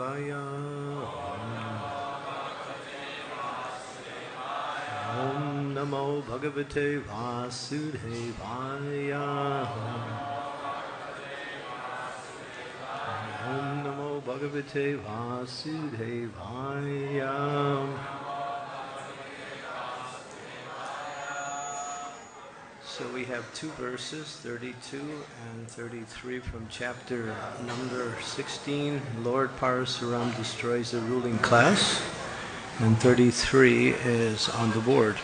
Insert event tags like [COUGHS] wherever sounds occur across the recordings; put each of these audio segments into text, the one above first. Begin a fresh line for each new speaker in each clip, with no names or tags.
Bhagavate Vasudevaya. Om Namo Bhagavate Vasudevaya. Om Namo Bhagavate Vasudevaya. So we have two verses, 32 and 33 from chapter number 16, Lord Parasuram destroys the ruling class, and 33 is on the board.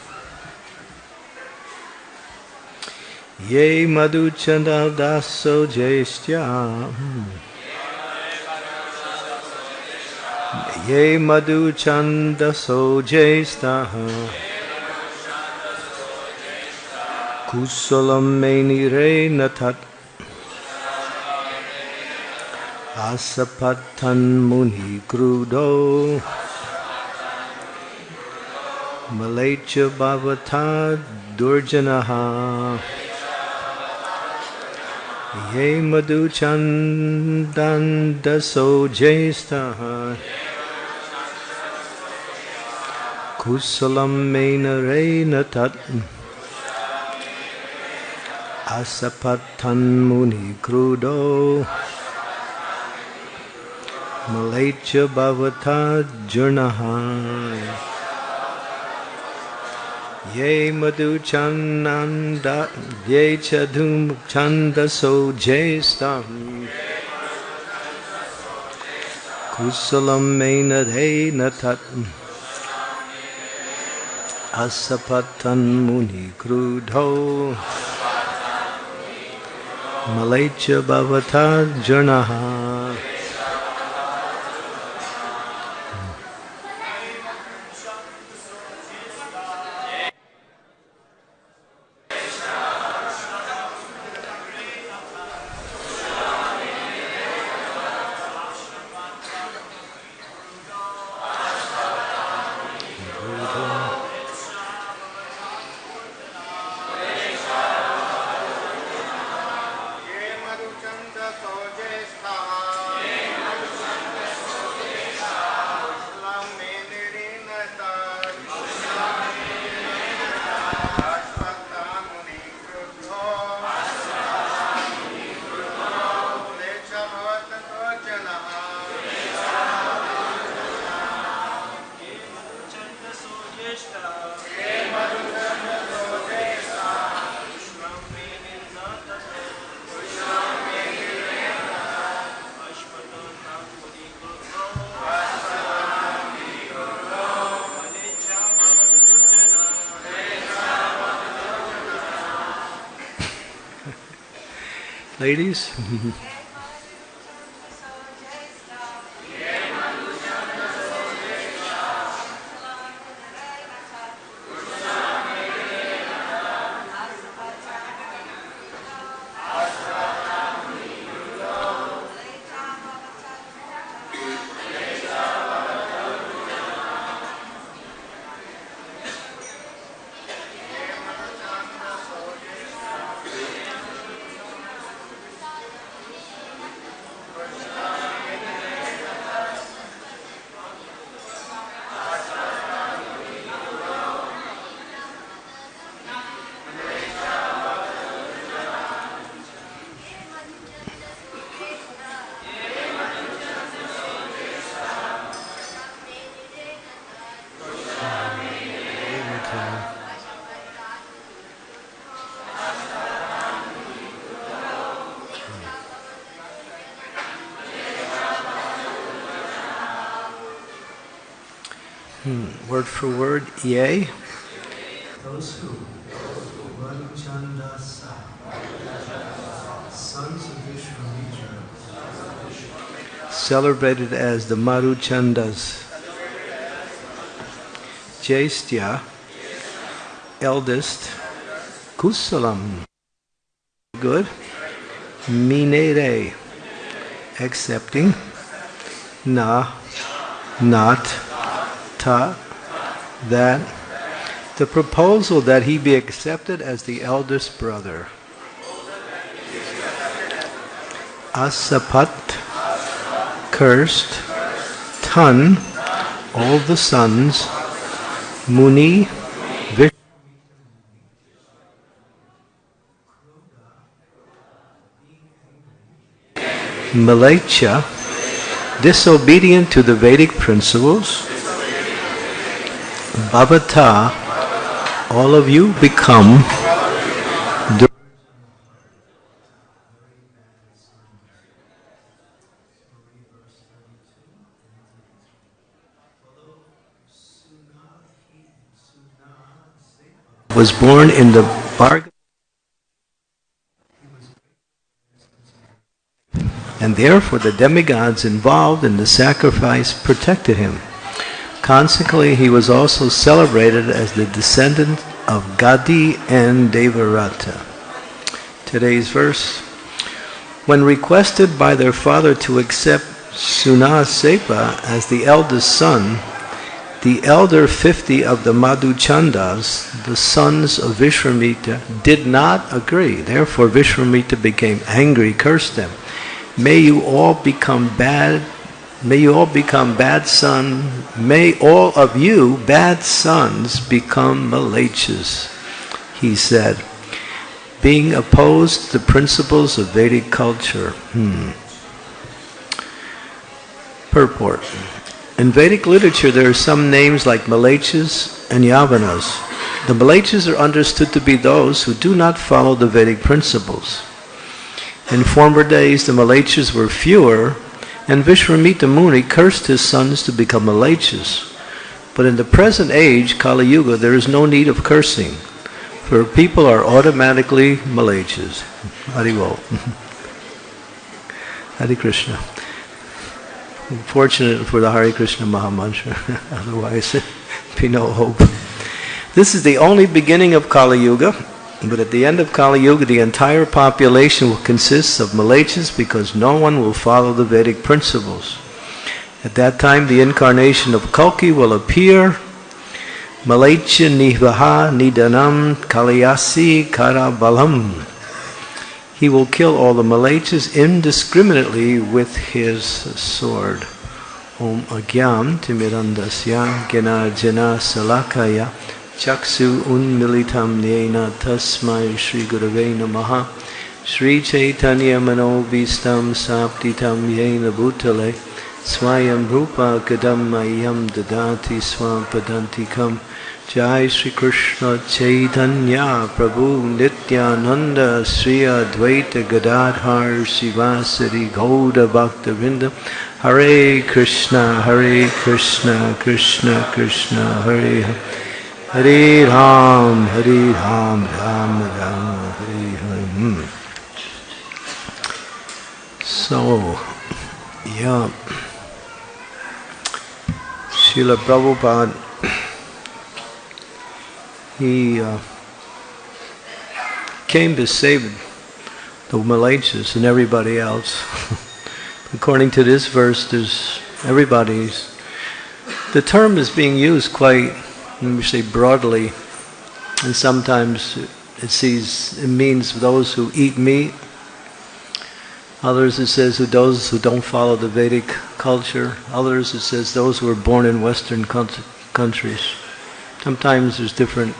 Ye madhuchanda daso jestya Ye madhuchanda so jestha Kusalam menire natat Asapatan muni krudo. Malacha bhavata durjanaha. Ye madhuchandan daso jestaha. Kusalam menire natat Asapatan Muni Krudo Malacha Bhavata Jurnaha Ye Madhu Chananda Ye Chadum Chanda So Jestam Kusalam Mainadhe मलैच बवथा जनहा Ladies? [LAUGHS] word for word, yea. Those who, sons of Vishwamitra, celebrated as the Madhuchandas, Jaistya, eldest, Kusalam, good, Minere, accepting, Na, not, Ta, that, the proposal that he be accepted as the eldest brother. Asapat, cursed, Tan, all the sons, Muni, Vishnu, Malacha, disobedient to the Vedic principles, Bhavata, all of you become was born in the bargain and therefore the demigods involved in the sacrifice protected him. Consequently, he was also celebrated as the descendant of Gadi and Devarata. Today's verse When requested by their father to accept Sunasepa as the eldest son, the elder 50 of the Madhuchandas, the sons of Vishwamitra, did not agree. Therefore, Vishwamitra became angry, cursed them. May you all become bad. May you all become bad sons. May all of you, bad sons, become Malachas, he said, being opposed to the principles of Vedic culture. Hmm. Purport. In Vedic literature, there are some names like Malachas and Yavanas. The Malachas are understood to be those who do not follow the Vedic principles. In former days, the Malachas were fewer, and Vishwamitra Muni cursed his sons to become Malachas. But in the present age, Kali Yuga, there is no need of cursing, for people are automatically Malachas. Haribol. [LAUGHS] Hare Krishna. Fortunate for the Hare Krishna Mahamantra, [LAUGHS] otherwise there'd be no hope. This is the only beginning of Kali Yuga, but at the end of Kali Yuga, the entire population will consist of Malachas because no one will follow the Vedic principles. At that time, the incarnation of Kalki will appear. Malacha Nihvaha Nidanam Kaliyasi Karabalam. He will kill all the Malachas indiscriminately with his sword. Om Agyam Timirandasya Jana Salakaya चक्षु उन्मिलितं येन तस्मै श्री नमः। श्रीचैतन्यमनोभीष्टं साप्तितं येन भूतले, स्वयं रूप कदम मह्यम ददाति स्वापदन्तिकं जय श्रीकृष्णचैतन्या प्रभु नित्यानन्द श्री अद्वैतगदाधर गौर भक्तवृंद हरे कृष्ण हरे Krishna Krishna Krishna, Hare Hare. Hare Krishna Hare Krishna Krishna Krishna Hare Hare hmm. So, yeah. Srila Prabhupada he uh, came to save the Malachas and everybody else. [LAUGHS] According to this verse, there's everybody's. The term is being used quite, me say, broadly, and sometimes it sees it means those who eat meat. Others it says who those who don't follow the Vedic culture. Others it says those who are born in Western countries. Sometimes there's different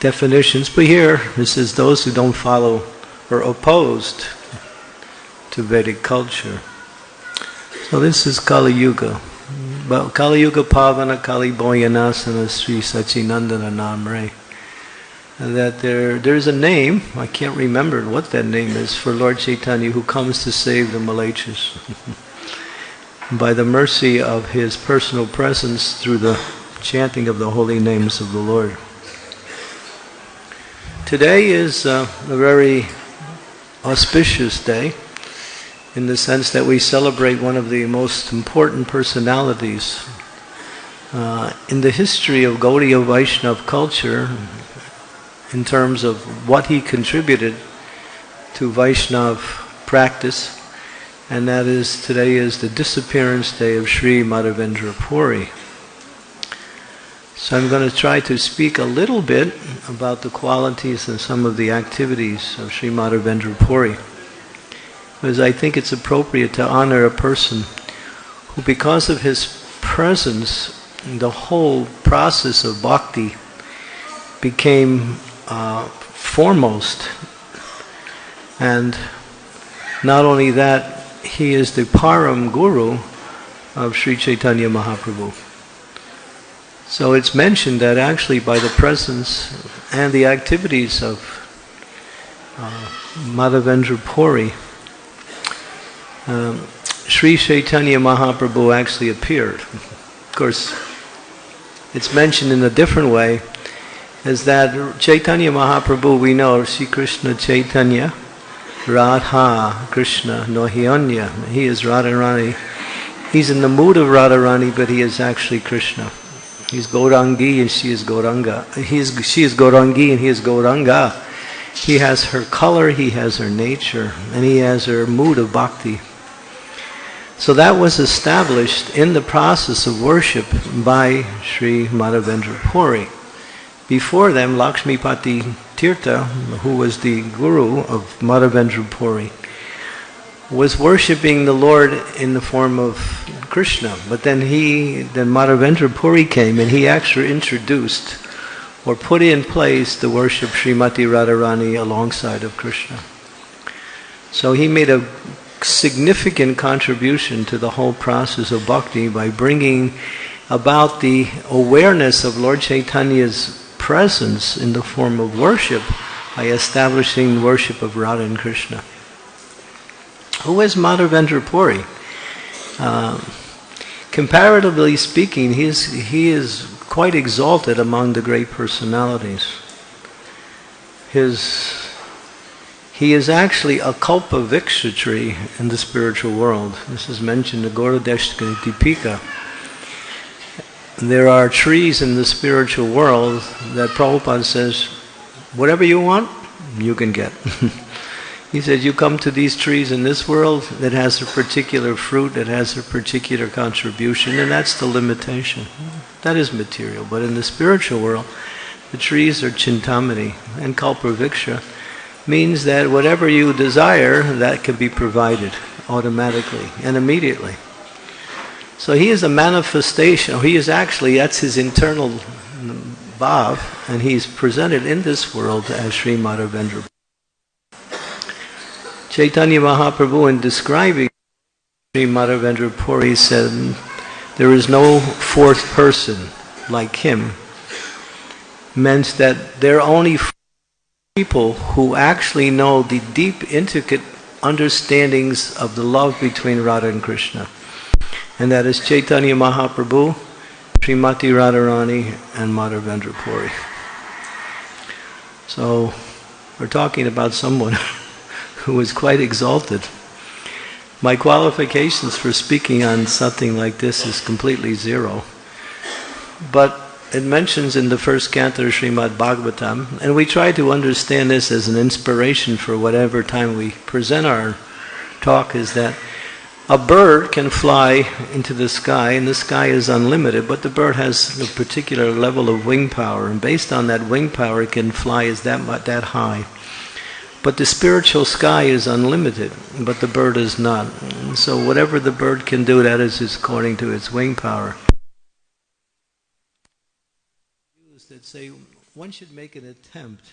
definitions, but here it says those who don't follow or opposed to Vedic culture. So this is Kali Yuga. Kali Yuga Pavana Kali Boyanasana Sri Sachinandana Namre. That there there's a name, I can't remember what that name is, for Lord Chaitanya who comes to save the Malachas. [LAUGHS] By the mercy of his personal presence through the chanting of the holy names of the Lord. Today is uh, a very auspicious day in the sense that we celebrate one of the most important personalities uh, in the history of Gaudiya Vaishnav culture in terms of what he contributed to Vaishnav practice, and that is today is the disappearance day of Sri Madhavendra Puri. So I'm going to try to speak a little bit about the qualities and some of the activities of Sri Madhavendra Puri. Because I think it's appropriate to honor a person who because of his presence, the whole process of bhakti became uh, foremost. And not only that, he is the Param Guru of Sri Chaitanya Mahaprabhu. So it's mentioned that actually by the presence and the activities of uh, Madhavendra Puri, um, Sri Chaitanya Mahaprabhu actually appeared. Of course, it's mentioned in a different way, is that Chaitanya Mahaprabhu, we know, Sri Krishna Chaitanya, Radha Krishna Nohyanya. He is Radharani. He's in the mood of Radharani, but he is actually Krishna. He's Gaurangi and she is Gauranga. He is, she is Gaurangi and he is Gauranga. He has her color, he has her nature, and he has her mood of bhakti. So that was established in the process of worship by Sri Madhavendra Puri. Before them, Lakshmipati Tirtha, who was the guru of Madhavendra Puri, was worshipping the Lord in the form of Krishna. But then he, then Madhavendra Puri came and he actually introduced or put in place the worship Srimati Radharani alongside of Krishna. So he made a significant contribution to the whole process of bhakti by bringing about the awareness of Lord Chaitanya's presence in the form of worship by establishing worship of Radha and Krishna. Who is Madhavendra Puri? Um, comparatively speaking, he is, he is quite exalted among the great personalities. His he is actually a kalpa tree in the spiritual world. This is mentioned in the Gauradeshtika Dipika. There are trees in the spiritual world that Prabhupada says, whatever you want, you can get. [LAUGHS] he says, you come to these trees in this world that has a particular fruit, that has a particular contribution, and that's the limitation. That is material. But in the spiritual world, the trees are chintamani and kalpavriksha means that whatever you desire, that can be provided automatically and immediately. So he is a manifestation, he is actually, that's his internal bhav, and he's presented in this world as Sri Madhavendra. Chaitanya Mahaprabhu, in describing Sri Madhavendra Puri, said, There is no fourth person like him, meant that there are only people who actually know the deep, intricate understandings of the love between Radha and Krishna. And that is Chaitanya Mahaprabhu, Srimati Radharani, and Madhavendra Puri. So, we're talking about someone [LAUGHS] who is quite exalted. My qualifications for speaking on something like this is completely zero. But it mentions in the first canto of Srimad Bhagavatam, and we try to understand this as an inspiration for whatever time we present our talk, is that a bird can fly into the sky, and the sky is unlimited, but the bird has a particular level of wing power, and based on that wing power, it can fly as that that high. But the spiritual sky is unlimited, but the bird is not. So whatever the bird can do, that is according to its wing power. that say one should make an attempt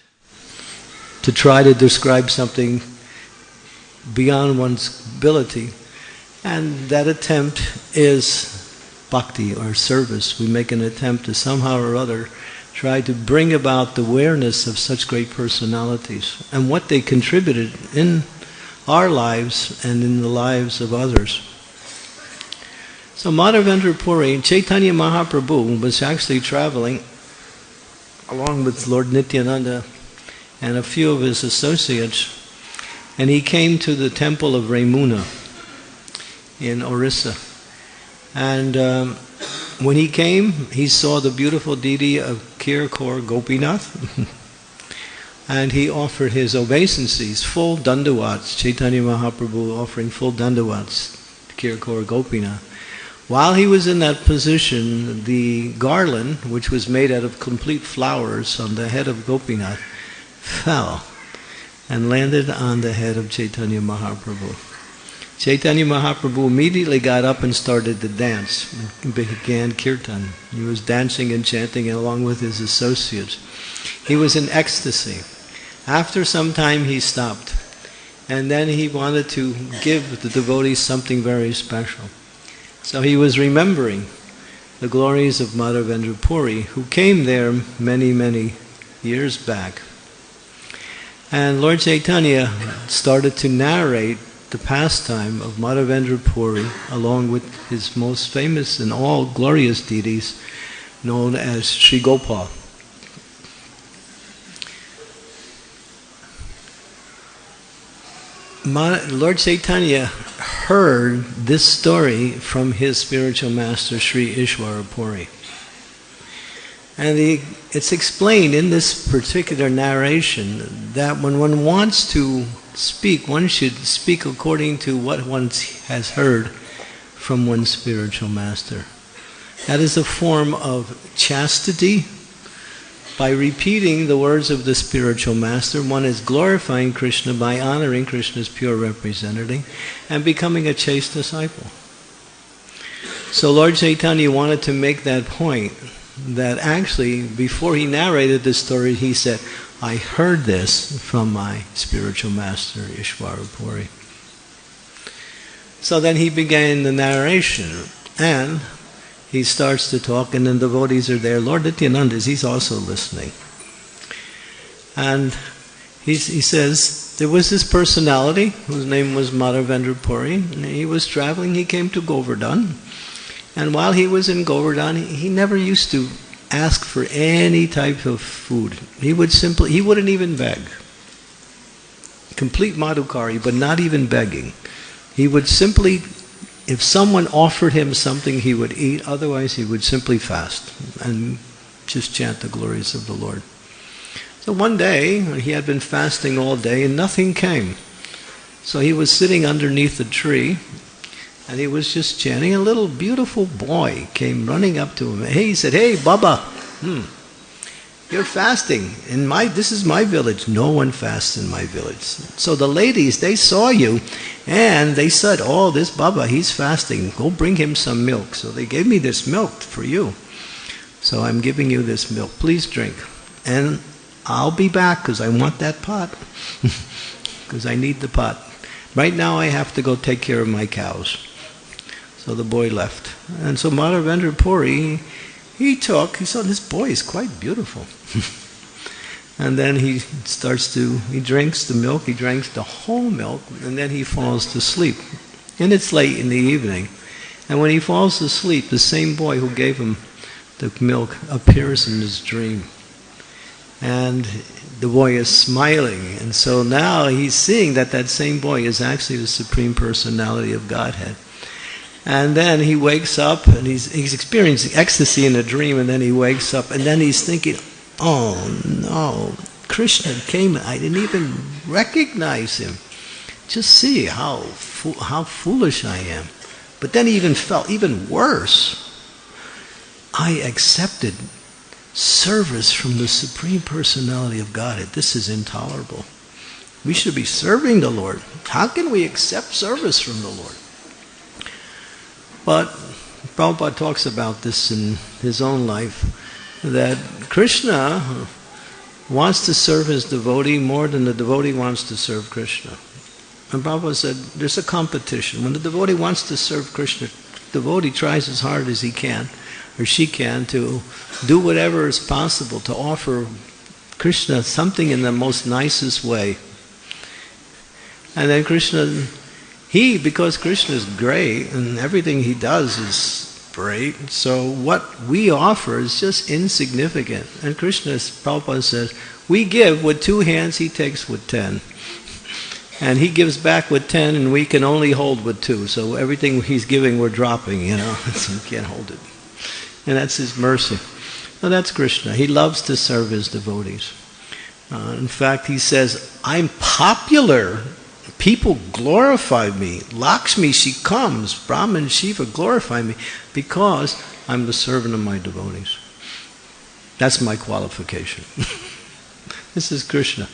to try to describe something beyond one's ability. And that attempt is bhakti or service. We make an attempt to somehow or other try to bring about the awareness of such great personalities and what they contributed in our lives and in the lives of others. So Madhavendra Puri, Chaitanya Mahaprabhu was actually traveling along with Lord Nityananda and a few of his associates, and he came to the temple of Remuna in Orissa. And um, when he came, he saw the beautiful deity of Kirkor Gopinath, [LAUGHS] and he offered his obeisances, full dandavats, Chaitanya Mahaprabhu offering full dandavats to Kirkor Gopinath. While he was in that position, the garland, which was made out of complete flowers on the head of Gopinath, fell and landed on the head of Chaitanya Mahaprabhu. Chaitanya Mahaprabhu immediately got up and started to dance began kirtan. He was dancing and chanting along with his associates. He was in ecstasy. After some time, he stopped. And then he wanted to give the devotees something very special. So he was remembering the glories of Madhavendra Puri, who came there many, many years back. And Lord Chaitanya started to narrate the pastime of Madhavendra Puri along with his most famous and all glorious deities known as Sri Gopal. Lord Chaitanya heard this story from his spiritual master Sri Ishwara Puri. And he, it's explained in this particular narration that when one wants to speak, one should speak according to what one has heard from one's spiritual master. That is a form of chastity. By repeating the words of the spiritual master, one is glorifying Krishna by honoring Krishna's pure representative and becoming a chaste disciple. So Lord Chaitanya wanted to make that point that actually, before he narrated this story, he said, I heard this from my spiritual master, Ishwara Puri. So then he began the narration, and he starts to talk, and then devotees are there. Lord Nityananda, he's also listening. And he, he says, there was this personality whose name was Madhavendra Puri, and he was traveling, he came to Govardhan. And while he was in Govardhan, he never used to ask for any type of food. He would simply, he wouldn't even beg. Complete madhukari, but not even begging. He would simply, if someone offered him something, he would eat. Otherwise, he would simply fast and just chant the glories of the Lord. So one day, he had been fasting all day and nothing came. So he was sitting underneath a tree and he was just chanting. A little beautiful boy came running up to him. Hey, he said, "Hey, Baba, hmm, you're fasting in my. This is my village. No one fasts in my village." So the ladies they saw you, and they said, "Oh, this Baba, he's fasting. Go bring him some milk." So they gave me this milk for you. So I'm giving you this milk. Please drink, and I'll be back because I want that pot [LAUGHS] because I need the pot. Right now, I have to go take care of my cows. So the boy left. And so Madhavendra Puri, he took, he saw this boy is quite beautiful. [LAUGHS] and then he starts to, he drinks the milk, he drinks the whole milk, and then he falls to sleep. And it's late in the evening. And when he falls asleep, the same boy who gave him the milk appears in his dream. And the boy is smiling. And so now he's seeing that that same boy is actually the Supreme Personality of Godhead. And then he wakes up and he's, he's experiencing ecstasy in a dream, and then he wakes up, and then he's thinking, oh no, Krishna came, I didn't even recognize him. Just see how, fo- how foolish I am. But then he even felt even worse. I accepted service from the Supreme Personality of Godhead. This is intolerable. We should be serving the Lord. How can we accept service from the Lord? But Prabhupada talks about this in his own life that Krishna wants to serve his devotee more than the devotee wants to serve Krishna. And Prabhupada said there's a competition. When the devotee wants to serve Krishna, the devotee tries as hard as he can or she can to do whatever is possible to offer Krishna something in the most nicest way. And then Krishna he, because Krishna is great and everything he does is great, so what we offer is just insignificant. And Krishna, Prabhupada says, we give with two hands, he takes with ten. And he gives back with ten, and we can only hold with two. So everything he's giving, we're dropping, you know, [LAUGHS] so we can't hold it. And that's his mercy. Well, that's Krishna. He loves to serve his devotees. Uh, in fact, he says, I'm popular People glorify me. Lakshmi, she comes. Brahman, Shiva glorify me because I'm the servant of my devotees. That's my qualification. [LAUGHS] This is Krishna.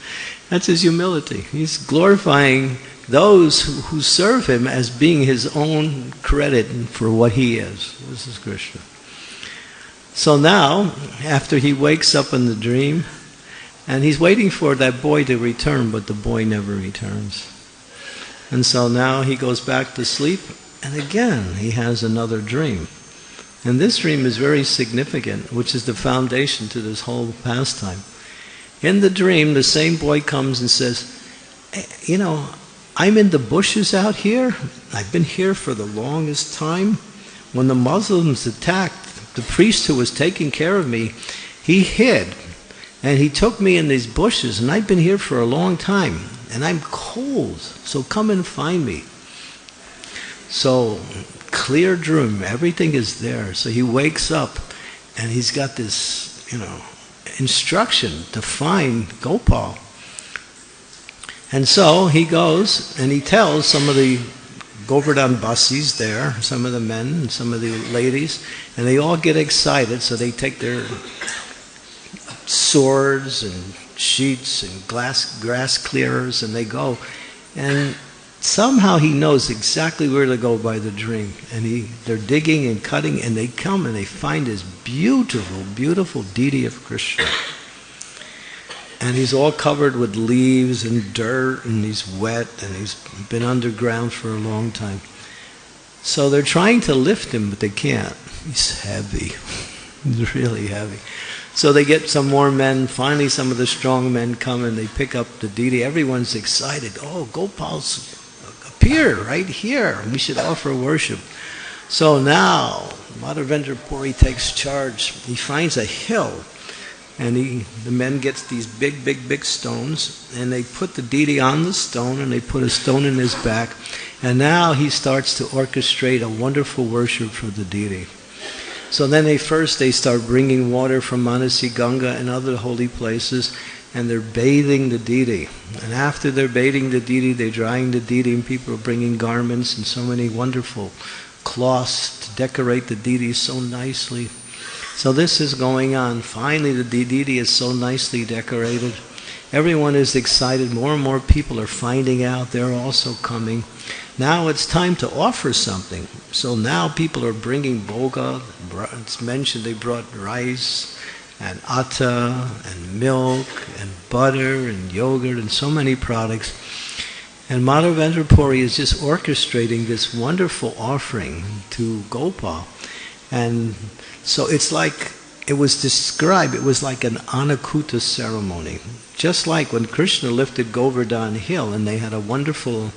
That's his humility. He's glorifying those who, who serve him as being his own credit for what he is. This is Krishna. So now, after he wakes up in the dream, and he's waiting for that boy to return, but the boy never returns. And so now he goes back to sleep, and again he has another dream. And this dream is very significant, which is the foundation to this whole pastime. In the dream, the same boy comes and says, hey, You know, I'm in the bushes out here. I've been here for the longest time. When the Muslims attacked, the priest who was taking care of me, he hid. And he took me in these bushes, and I've been here for a long time. And I'm cold, so come and find me. So, clear dream, everything is there. So he wakes up, and he's got this, you know, instruction to find Gopal. And so he goes and he tells some of the Govardhan Basis there, some of the men and some of the ladies, and they all get excited, so they take their swords and sheets and glass, grass clearers and they go. And somehow he knows exactly where to go by the dream. And he, they're digging and cutting and they come and they find this beautiful, beautiful deity of Krishna. And he's all covered with leaves and dirt and he's wet and he's been underground for a long time. So they're trying to lift him, but they can't. He's heavy. [LAUGHS] He's really heavy. So they get some more men. Finally, some of the strong men come and they pick up the deity. Everyone's excited. Oh, Gopal's uh, appeared right here. We should offer worship. So now, Madhavendra Puri takes charge. He finds a hill and he, the men gets these big, big, big stones, and they put the deity on the stone, and they put a stone in his back, and now he starts to orchestrate a wonderful worship for the deity. So then they first they start bringing water from Manasi Ganga and other holy places, and they're bathing the deity. And after they're bathing the deity, they're drying the deity, and people are bringing garments and so many wonderful cloths to decorate the deity so nicely. So this is going on. Finally, the deity is so nicely decorated. Everyone is excited. More and more people are finding out. They're also coming. Now it's time to offer something. So now people are bringing bhoga. It's mentioned they brought rice and atta and milk and butter and yogurt and so many products. And Madhavendra Puri is just orchestrating this wonderful offering to Gopal. And so it's like it was described, it was like an Anakuta ceremony. Just like when Krishna lifted Govardhan Hill and they had a wonderful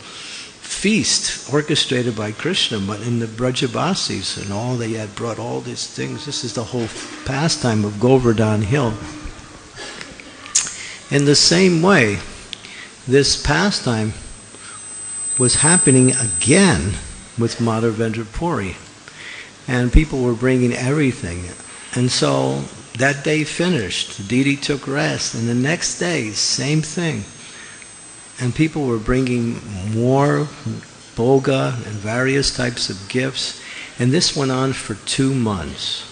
feast orchestrated by Krishna, but in the Brajabasis and all, they had brought all these things. This is the whole pastime of Govardhan Hill. In the same way, this pastime was happening again with Madhavendra Puri. And people were bringing everything. And so that day finished. Didi took rest. And the next day, same thing and people were bringing more bhoga and various types of gifts. And this went on for two months.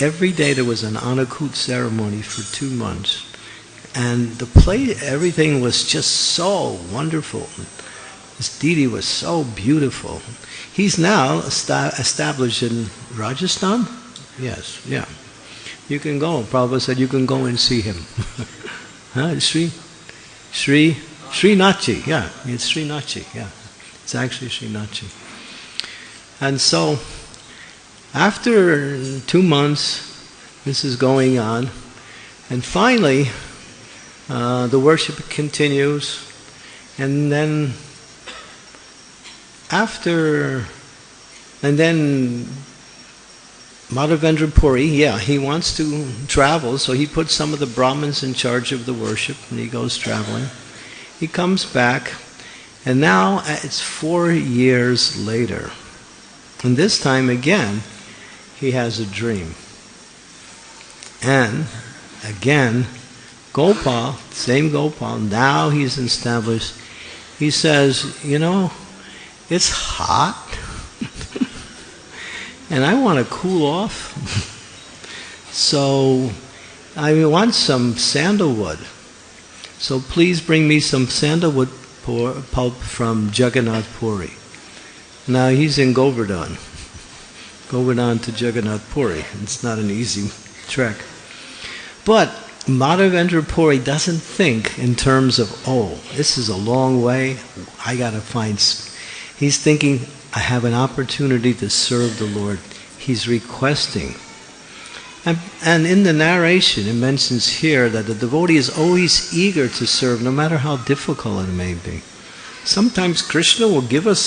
Every day there was an anakut ceremony for two months. And the play, everything was just so wonderful. This deity was so beautiful. He's now established in Rajasthan. Yes, yeah. You can go. Prabhupada said you can go and see him. [LAUGHS] huh? Sri, Sri Srinathji, yeah, it's Srinathji, yeah. It's actually Srinathji. And so, after two months, this is going on, and finally, uh, the worship continues, and then after, and then Madhavendra Puri, yeah, he wants to travel, so he puts some of the Brahmins in charge of the worship, and he goes traveling. He comes back, and now uh, it's four years later. And this time again, he has a dream. And again, Gopal, same Gopal, now he's established. He says, You know, it's hot, [LAUGHS] and I want to cool off. [LAUGHS] so I want some sandalwood. So please bring me some sandalwood pulp from Jagannath Puri. Now he's in Govardhan. Govardhan to Jagannath Puri. It's not an easy trek. But Madhavendra Puri doesn't think in terms of, oh, this is a long way, I gotta find. He's thinking, I have an opportunity to serve the Lord. He's requesting. And, and in the narration, it mentions here that the devotee is always eager to serve, no matter how difficult it may be. Sometimes Krishna will give us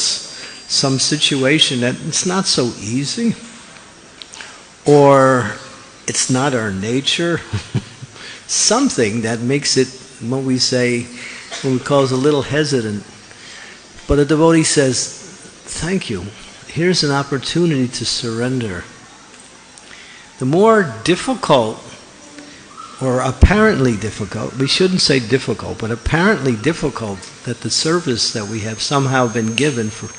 some situation that it's not so easy, or it's not our nature, [LAUGHS] something that makes it, what we say, what we call a little hesitant. But a devotee says, Thank you. Here's an opportunity to surrender. The more difficult or apparently difficult, we shouldn't say difficult, but apparently difficult that the service that we have somehow been given for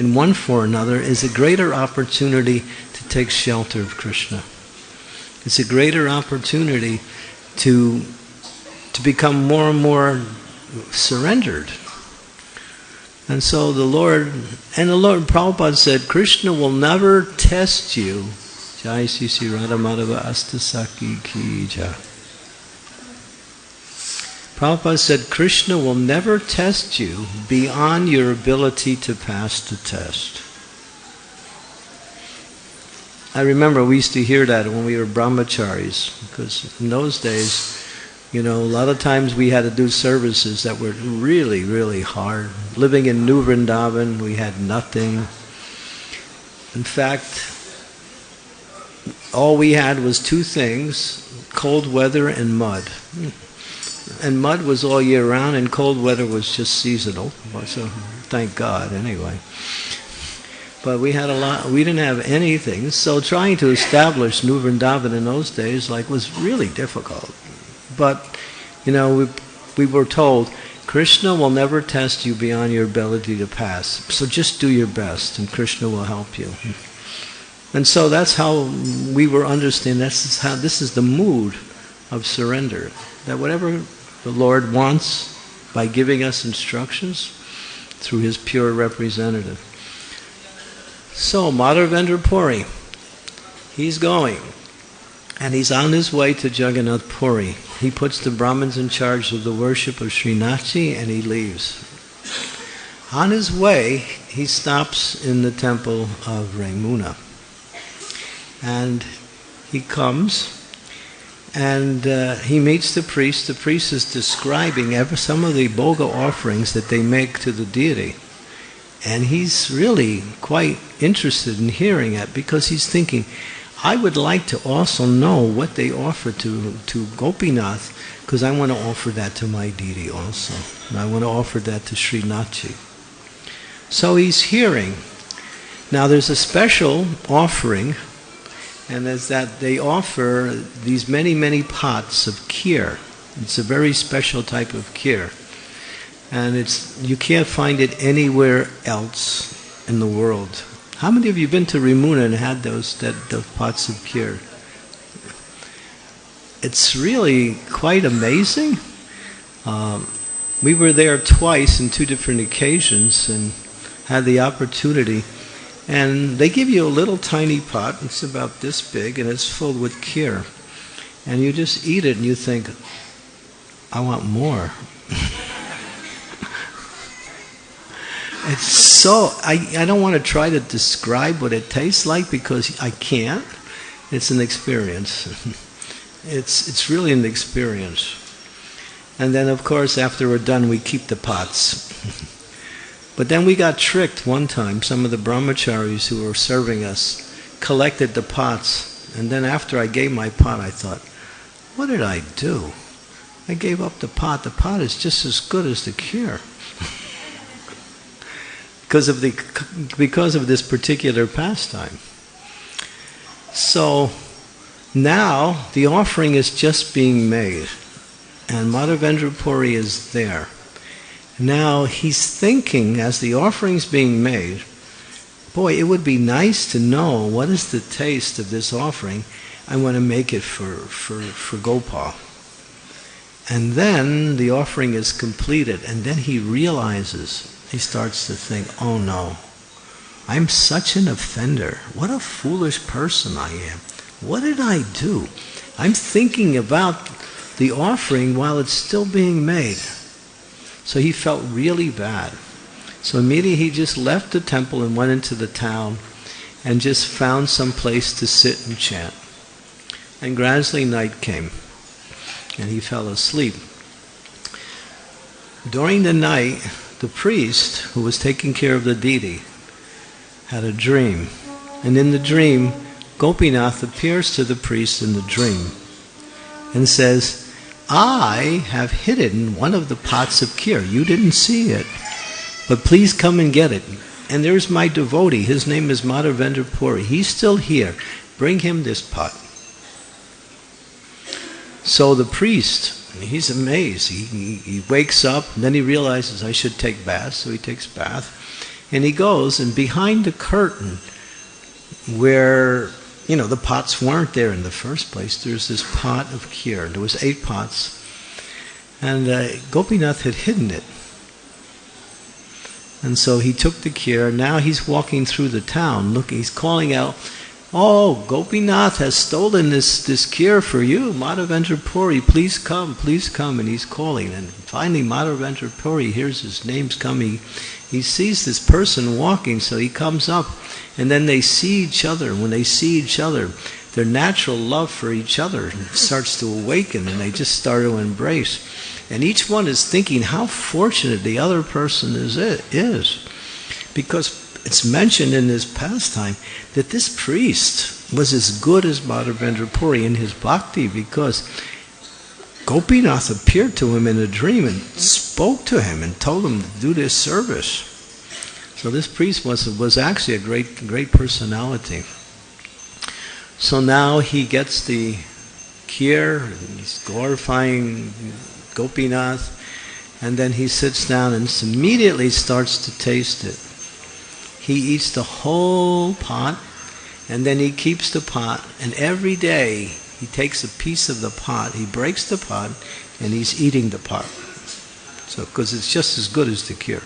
in one form or another is a greater opportunity to take shelter of Krishna. It's a greater opportunity to, to become more and more surrendered. And so the Lord, and the Lord, Prabhupada said, Krishna will never test you. Jai Sisi Radha Madhava Ashtasakhi Ki Jai. Prabhupada said, Krishna will never test you beyond your ability to pass the test. I remember we used to hear that when we were brahmacharis, because in those days, you know, a lot of times we had to do services that were really, really hard. Living in New Vrindavan, we had nothing. In fact, all we had was two things cold weather and mud and mud was all year round, and cold weather was just seasonal. So thank God, anyway. But we had a lot. We didn't have anything, so trying to establish New Vrindavan in those days, like, was really difficult. But you know, we we were told Krishna will never test you beyond your ability to pass. So just do your best, and Krishna will help you. And so that's how we were understanding. This is how this is the mood of surrender. That whatever the Lord wants by giving us instructions through his pure representative. So, Madhavendra Puri, he's going. And he's on his way to Jagannath Puri. He puts the Brahmins in charge of the worship of Srinathji and he leaves. On his way, he stops in the temple of Remuna. And he comes and uh, he meets the priest. The priest is describing ever some of the bhoga offerings that they make to the deity. And he's really quite interested in hearing it because he's thinking, I would like to also know what they offer to, to Gopinath because I want to offer that to my deity also. And I want to offer that to Sri Srinathji. So he's hearing. Now there's a special offering and is that they offer these many, many pots of kheer. It's a very special type of kheer. And it's you can't find it anywhere else in the world. How many of you have been to Remuna and had those that those pots of kheer? It's really quite amazing. Um, we were there twice in two different occasions and had the opportunity and they give you a little tiny pot, it's about this big, and it's filled with kheer. And you just eat it and you think, I want more. [LAUGHS] it's so, I, I don't want to try to describe what it tastes like because I can't. It's an experience. [LAUGHS] it's, it's really an experience. And then, of course, after we're done, we keep the pots. [LAUGHS] But then we got tricked one time. Some of the brahmacharis who were serving us collected the pots. And then after I gave my pot, I thought, what did I do? I gave up the pot. The pot is just as good as the kheer. [LAUGHS] because of the because of this particular pastime. So now the offering is just being made, and Madhavendra Puri is there. Now he's thinking as the offering's being made, boy, it would be nice to know what is the taste of this offering. I want to make it for, for, for Gopal. And then the offering is completed, and then he realizes, he starts to think, oh no, I'm such an offender. What a foolish person I am. What did I do? I'm thinking about the offering while it's still being made. So he felt really bad. So immediately he just left the temple and went into the town and just found some place to sit and chant. And gradually night came and he fell asleep. During the night, the priest who was taking care of the deity had a dream. And in the dream, Gopinath appears to the priest in the dream and says, I have hidden one of the pots of kheer. You didn't see it, but please come and get it. And there's my devotee. His name is Madhavendra Puri. He's still here. Bring him this pot. So the priest, he's amazed. He, he, he wakes up, and then he realizes I should take bath, so he takes bath. And he goes, and behind the curtain, where you know the pots weren't there in the first place, there's this pot of kheer. There was eight pots, and uh, Gopinath had hidden it. And so he took the kheer. Now he's walking through the town. Look, he's calling out, "Oh, Gopinath has stolen this this kheer for you, Madhavendra Puri. Please come, please come." And he's calling. And finally, Madhavendra Puri hears his name's coming he sees this person walking, so he comes up, and then they see each other. When they see each other, their natural love for each other starts to awaken, and they just start to embrace. And each one is thinking how fortunate the other person is. is. Because it's mentioned in this pastime that this priest was as good as Madhavendra Puri in his bhakti because Gopinath appeared to him in a dream and spoke to him and told him to do this service. So this priest was, was actually a great, great personality. So now he gets the kheer, he's glorifying Gopinath, and then he sits down and immediately starts to taste it. He eats the whole pot, and then he keeps the pot, and every day he takes a piece of the pot, he breaks the pot, and he's eating the pot. So, because it's just as good as the kheer.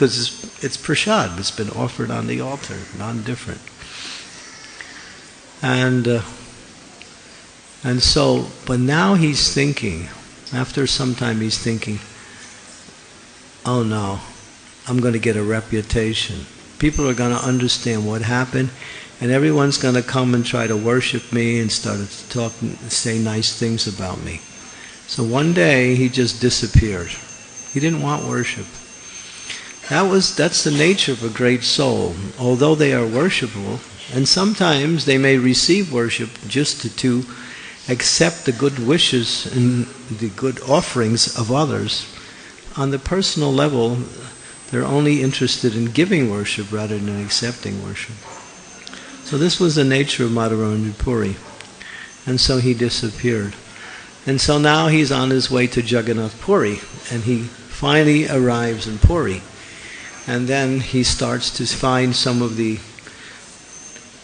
Because it's, it's prashad, it's been offered on the altar, non different. And, uh, and so, but now he's thinking, after some time, he's thinking, oh no, I'm going to get a reputation. People are going to understand what happened and everyone's going to come and try to worship me and start to talk and say nice things about me. So one day he just disappeared. He didn't want worship. That was that's the nature of a great soul. Although they are worshipable, and sometimes they may receive worship just to, to accept the good wishes and the good offerings of others. On the personal level, they're only interested in giving worship rather than accepting worship. So this was the nature of Madhavendra Puri. And so he disappeared. And so now he's on his way to Jagannath Puri, and he finally arrives in Puri. And then he starts to find some of the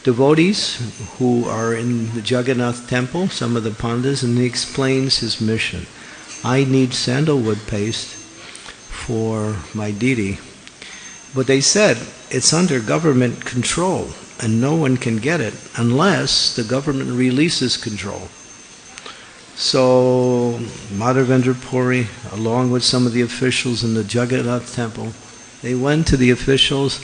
devotees who are in the Jagannath temple, some of the pandas, and he explains his mission. I need sandalwood paste for my deity. But they said it's under government control and no one can get it unless the government releases control. So Madhavendra Puri, along with some of the officials in the Jagannath temple, they went to the officials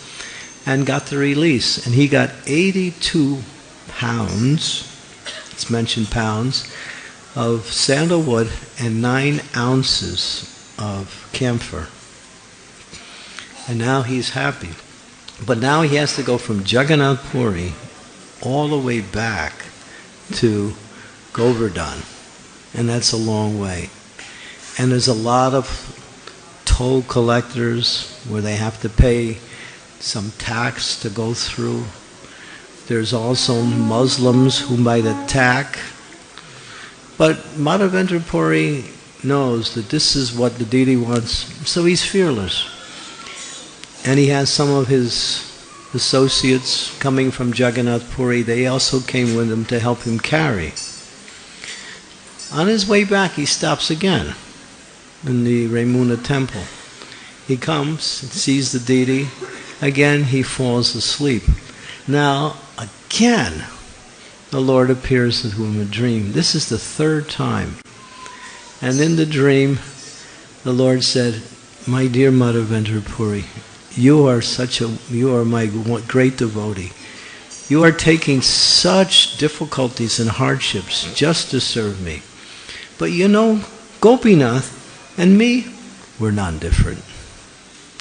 and got the release. And he got 82 pounds, it's mentioned pounds, of sandalwood and nine ounces of camphor. And now he's happy. But now he has to go from Jagannath Puri all the way back to Govardhan. And that's a long way. And there's a lot of toll collectors where they have to pay some tax to go through. There's also Muslims who might attack. But Madhavendra Puri knows that this is what the deity wants, so he's fearless. And he has some of his associates coming from Jagannath Puri. They also came with him to help him carry. On his way back, he stops again in the Remuna temple. He comes, sees the deity. Again, he falls asleep. Now, again, the Lord appears to him in a dream. This is the third time. And in the dream, the Lord said, My dear Madhavendra Puri, you are such a, you are my great devotee. You are taking such difficulties and hardships just to serve me. But you know, Gopinath and me, we're non-different.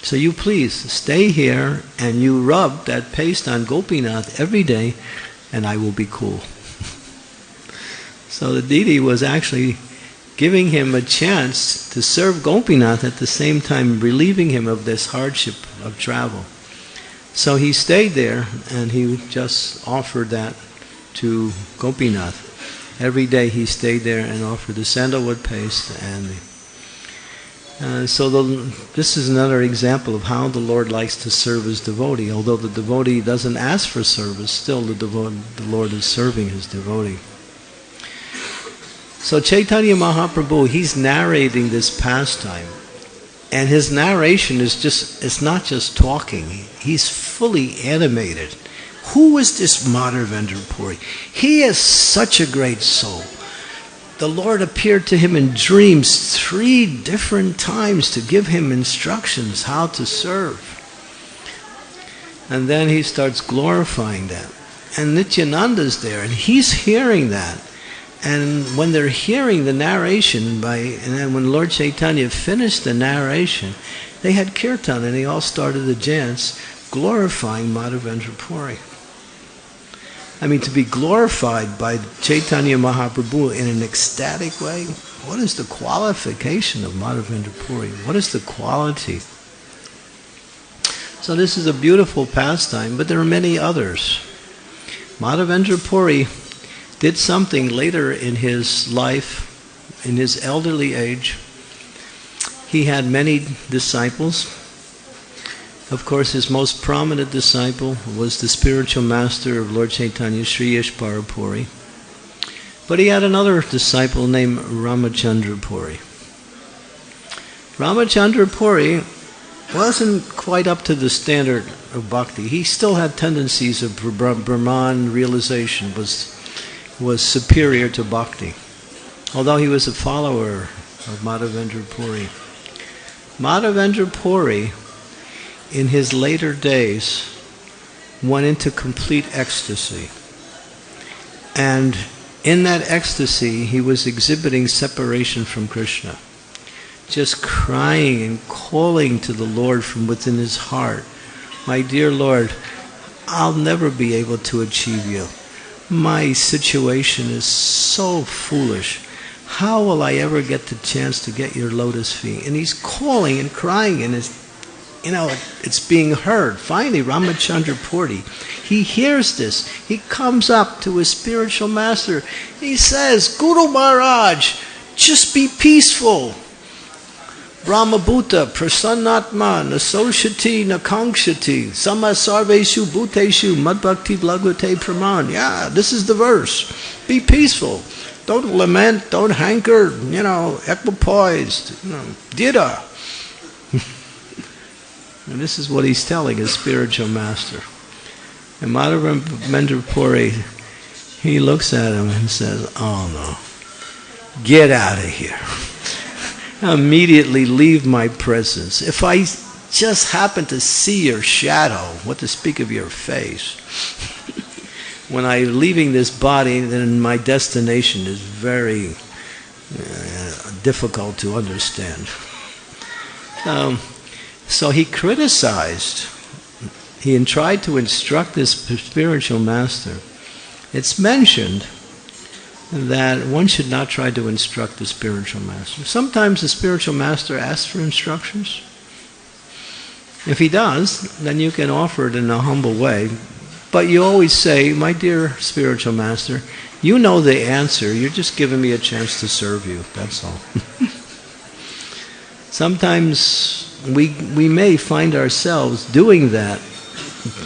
So you please stay here and you rub that paste on Gopinath every day and I will be cool. so the deity was actually giving him a chance to serve Gopinath at the same time relieving him of this hardship of travel. So he stayed there and he just offered that to Gopinath. Every day he stayed there and offered the sandalwood paste and uh, so the, this is another example of how the Lord likes to serve his devotee. Although the devotee doesn't ask for service, still the, the Lord is serving his devotee. So Chaitanya Mahaprabhu, he's narrating this pastime. And his narration is just, it's not just talking. He's fully animated. Who is this Madhavendra Puri? He is such a great soul the Lord appeared to him in dreams three different times to give him instructions how to serve. And then he starts glorifying them. And Nityananda's there, and he's hearing that. And when they're hearing the narration by, and then when Lord Chaitanya finished the narration, they had kirtan and they all started the dance glorifying Madhavendra Puri. I mean, to be glorified by Chaitanya Mahaprabhu in an ecstatic way, what is the qualification of Madhavendra Puri? What is the quality? So this is a beautiful pastime, but there are many others. Madhavendra Puri did something later in his life, in his elderly age. He had many disciples, of course, his most prominent disciple was the spiritual master of Lord Chaitanya, Sri Ishwara Puri. But he had another disciple named Ramachandra Puri. Ramachandra Puri wasn't quite up to the standard of bhakti. He still had tendencies of Brahman realization, was, was superior to bhakti. Although he was a follower of Madhavendra Puri. Madhavendra Puri in his later days went into complete ecstasy. And in that ecstasy, he was exhibiting separation from Krishna. Just crying and calling to the Lord from within his heart, My dear Lord, I'll never be able to achieve you. My situation is so foolish. How will I ever get the chance to get your lotus feet? And he's calling and crying, and his you know, it's being heard. Finally, Ramachandra Puri, he hears this. He comes up to his spiritual master. He says, Guru Maharaj, just be peaceful. Brahmabhuta, prasannatma, nasoshati, nakangshati, samasarveshu bhuteshu, madbhakti lagute praman. Yeah, this is the verse. Be peaceful. Don't lament, don't hanker, you know, equipoised, you know. And this is what he's telling his spiritual master. And Madhavendra Puri, he looks at him and says, Oh no, get out of here. [LAUGHS] Immediately leave my presence. If I just happen to see your shadow, what to speak of your face, [LAUGHS] when I'm leaving this body, then my destination is very uh, difficult to understand. Um, so he criticized, he tried to instruct this spiritual master. It's mentioned that one should not try to instruct the spiritual master. Sometimes the spiritual master asks for instructions. If he does, then you can offer it in a humble way. But you always say, My dear spiritual master, you know the answer. You're just giving me a chance to serve you. That's all. [LAUGHS] Sometimes we, we may find ourselves doing that.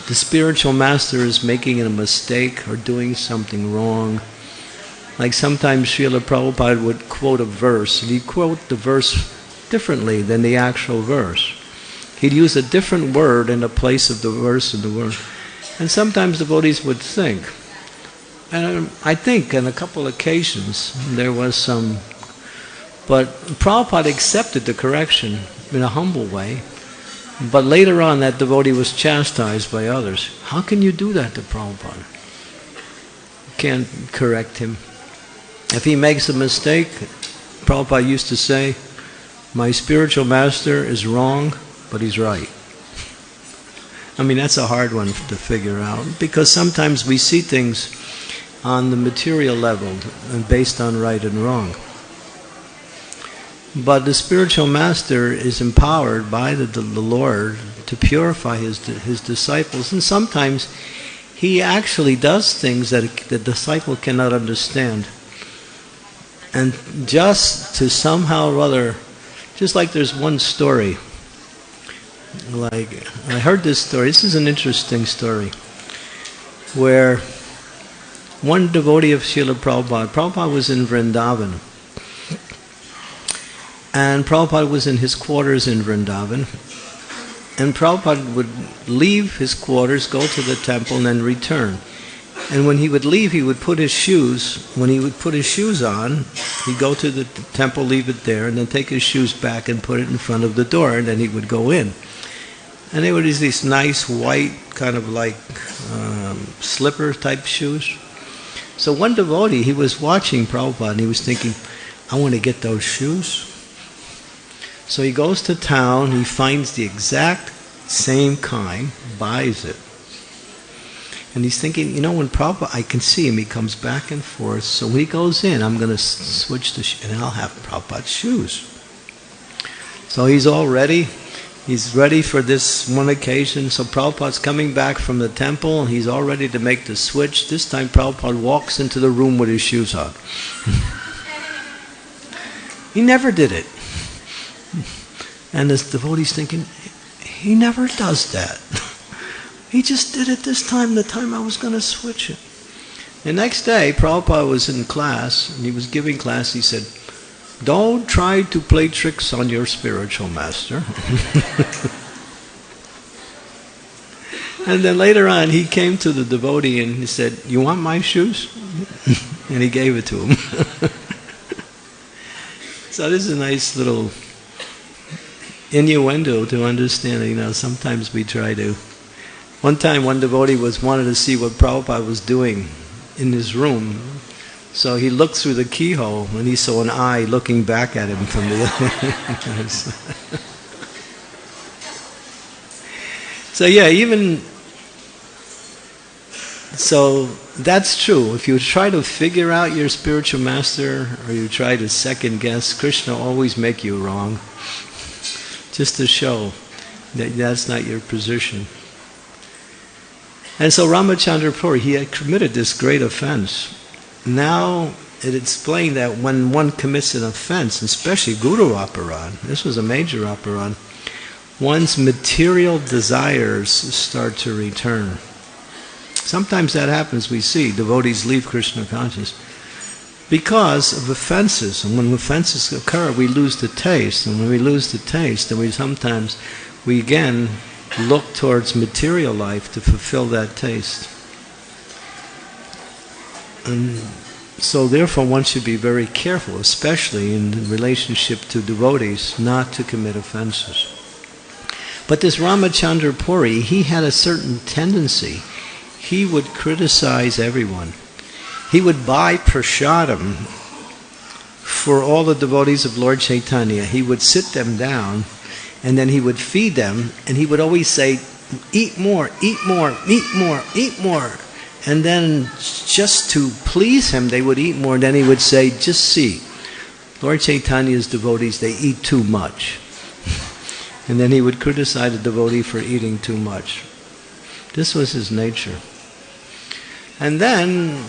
The spiritual master is making a mistake or doing something wrong. Like sometimes Srila Prabhupada would quote a verse, and he'd quote the verse differently than the actual verse. He'd use a different word in the place of the verse in the word. And sometimes devotees would think. And um, I think on a couple occasions there was some, but Prabhupada accepted the correction in a humble way. But later on, that devotee was chastised by others. How can you do that to Prabhupada? You can't correct him. If he makes a mistake, Prabhupada used to say, My spiritual master is wrong, but he's right. I mean, that's a hard one to figure out because sometimes we see things on the material level and based on right and wrong. But the spiritual master is empowered by the, the, the Lord to purify his, his disciples, and sometimes he actually does things that the disciple cannot understand. And just to somehow or other, just like there's one story, like I heard this story, this is an interesting story, where one devotee of Srila Prabhupada, Prabhupada was in Vrindavan, and Prabhupada was in his quarters in Vrindavan. And Prabhupada would leave his quarters, go to the temple, and then return. And when he would leave, he would put his shoes, when he would put his shoes on, he'd go to the temple, leave it there, and then take his shoes back and put it in front of the door, and then he would go in. And they were these nice white, kind of like um, slipper type shoes. So one devotee, he was watching Prabhupada, and he was thinking, I want to get those shoes. So he goes to town, he finds the exact same kind, buys it. And he's thinking, you know, when Prabhupada, I can see him, he comes back and forth. So when he goes in, I'm going to switch the, and I'll have Prabhupada's shoes. So he's all ready. He's ready for this one occasion. So Prabhupada's coming back from the temple, and he's all ready to make the switch. This time Prabhupada walks into the room with his shoes on. [LAUGHS] he never did it. And this devotee's thinking, he never does that. [LAUGHS] he just did it this time, the time I was going to switch it. The next day, Prabhupada was in class, and he was giving class. He said, Don't try to play tricks on your spiritual master. [LAUGHS] and then later on, he came to the devotee and he said, You want my shoes? [LAUGHS] and he gave it to him. so this is a nice little innuendo to understand. You know, sometimes we try to. One time, one devotee was wanted to see what Prabhupada was doing in his room, so he looked through the keyhole and he saw an eye looking back at him from the other. [LAUGHS] so yeah, even so that's true. If you try to figure out your spiritual master or you try to second guess, Krishna always make you wrong just to show that that's not your position. And so Ramachandra Puri, he had committed this great offense. Now it explained that when one commits an offense, especially Guru Aparad, this was a major Aparad, one's material desires start to return. Sometimes that happens, we see devotees leave Krishna consciousness because of offenses. And when offenses occur, we lose the taste. And when we lose the taste, then we sometimes, we again look towards material life to fulfill that taste. And so therefore one should be very careful, especially in relationship to devotees, not to commit offenses. But this Ramachandra Puri, he had a certain tendency. He would criticize everyone he would buy prasadam for all the devotees of Lord Chaitanya. He would sit them down and then he would feed them and he would always say, Eat more, eat more, eat more, eat more. And then just to please him, they would eat more. And then he would say, Just see, Lord Chaitanya's devotees, they eat too much. [LAUGHS] And then he would criticize a devotee for eating too much. This was his nature. And then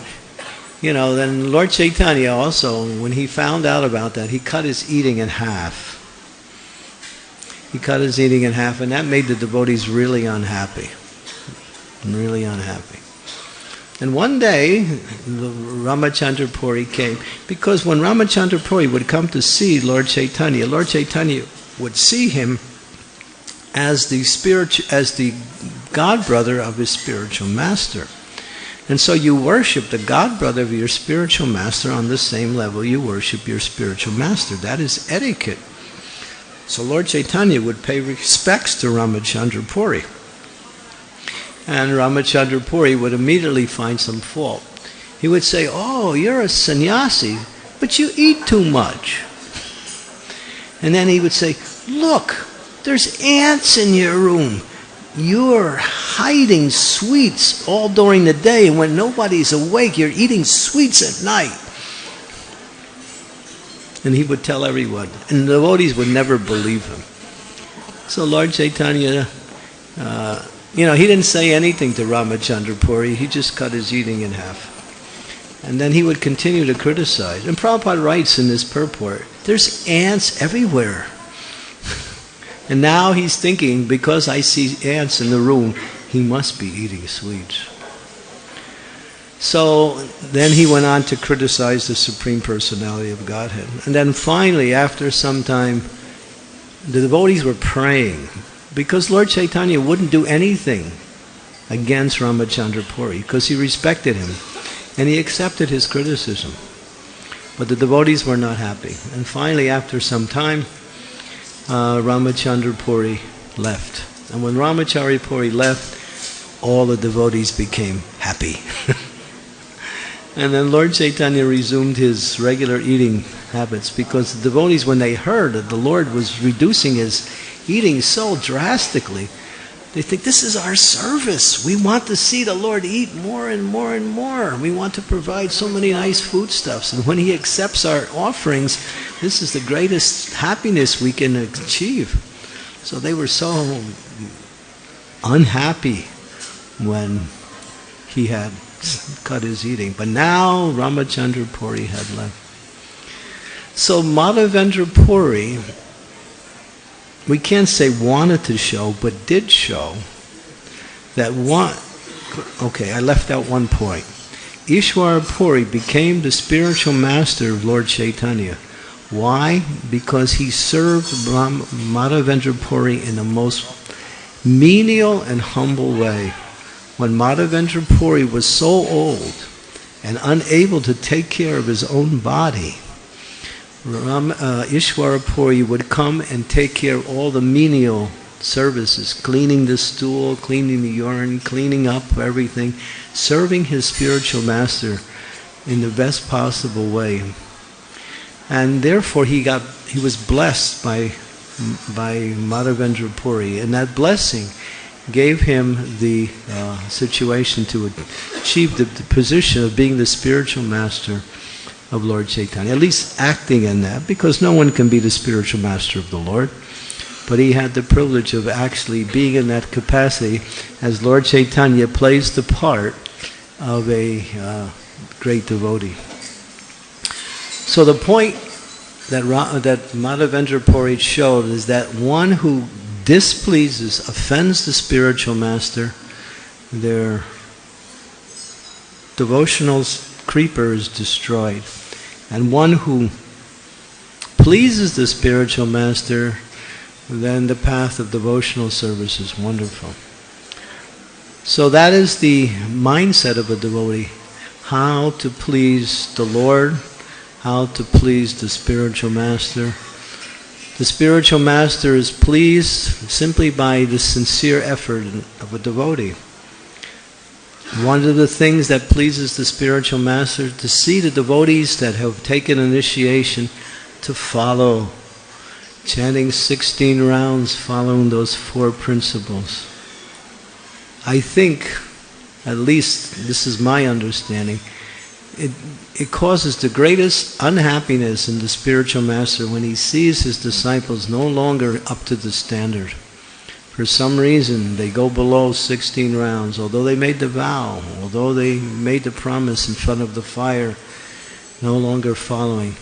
you know, then Lord Chaitanya also, when he found out about that, he cut his eating in half. He cut his eating in half, and that made the devotees really unhappy. Really unhappy. And one day, Ramachandra Puri came because when Ramachandra Puri would come to see Lord Chaitanya, Lord Chaitanya would see him as the spirit, as the god brother of his spiritual master. And so you worship the god brother of your spiritual master on the same level you worship your spiritual master. That is etiquette. So Lord Chaitanya would pay respects to Ramachandra Puri. And Ramachandra Puri would immediately find some fault. He would say, Oh, you're a sannyasi, but you eat too much. And then he would say, Look, there's ants in your room. You're hiding sweets all during the day, and when nobody's awake, you're eating sweets at night. And he would tell everyone, and the devotees would never believe him. So Lord Chaitanya uh, you know, he didn't say anything to Ramachandra Puri, he just cut his eating in half. And then he would continue to criticize. And Prabhupada writes in this purport, there's ants everywhere. And now he's thinking, because I see ants in the room, he must be eating sweets. So then he went on to criticize the Supreme Personality of Godhead. And then finally, after some time, the devotees were praying because Lord Chaitanya wouldn't do anything against Ramachandra Puri because he respected him and he accepted his criticism. But the devotees were not happy. And finally, after some time, uh, left. And when Ramachandra Puri left, all the devotees became happy. [LAUGHS] and then Lord Chaitanya resumed his regular eating habits because the devotees, when they heard that the Lord was reducing his eating so drastically, they think this is our service. We want to see the Lord eat more and more and more. We want to provide so many nice foodstuffs. And when He accepts our offerings, this is the greatest happiness we can achieve. So they were so unhappy when he had cut his eating. But now Ramachandra Puri had left. So Madhavendra Puri we can't say wanted to show, but did show that one. Okay, I left out one point. Ishwara Puri became the spiritual master of Lord Chaitanya. Why? Because he served Madhavendra Puri in the most menial and humble way. When Madhavendra Puri was so old and unable to take care of his own body, Ram, uh, Ishwara Puri would come and take care of all the menial services, cleaning the stool, cleaning the urine, cleaning up everything, serving his spiritual master in the best possible way. And therefore he got he was blessed by by Madhavendra Puri, and that blessing gave him the uh, situation to achieve the, the position of being the spiritual master of Lord Chaitanya, at least acting in that, because no one can be the spiritual master of the Lord. But he had the privilege of actually being in that capacity as Lord Chaitanya plays the part of a uh, great devotee. So the point that, Ra- that Madhavendra Puri showed is that one who displeases, offends the spiritual master, their devotional creeper is destroyed. And one who pleases the spiritual master, then the path of devotional service is wonderful. So that is the mindset of a devotee how to please the Lord, how to please the spiritual master. The spiritual master is pleased simply by the sincere effort of a devotee. One of the things that pleases the spiritual master to see the devotees that have taken initiation to follow, chanting 16 rounds, following those four principles. I think, at least this is my understanding, it, it causes the greatest unhappiness in the spiritual master when he sees his disciples no longer up to the standard for some reason they go below 16 rounds, although they made the vow, although they made the promise in front of the fire, no longer following.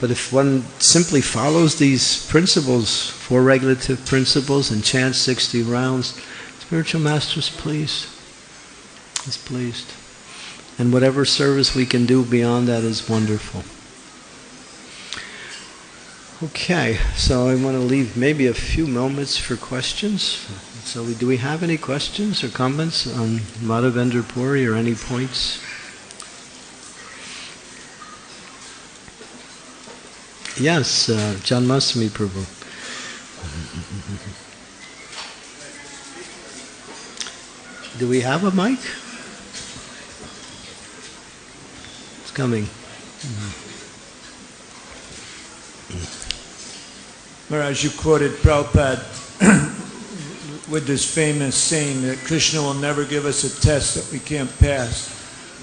But if one simply follows these principles, four regulative principles, and chants 60 rounds, spiritual master is pleased. He's pleased. And whatever service we can do beyond that is wonderful. Okay, so I want to leave maybe a few moments for questions. So, do we have any questions or comments on Madhavendra Puri or any points? Yes, uh, Janmasmi Prabhu. Do we have a mic? It's coming.
Maharaj, you quoted Prabhupada [COUGHS] with this famous saying that Krishna will never give us a test that we can't pass.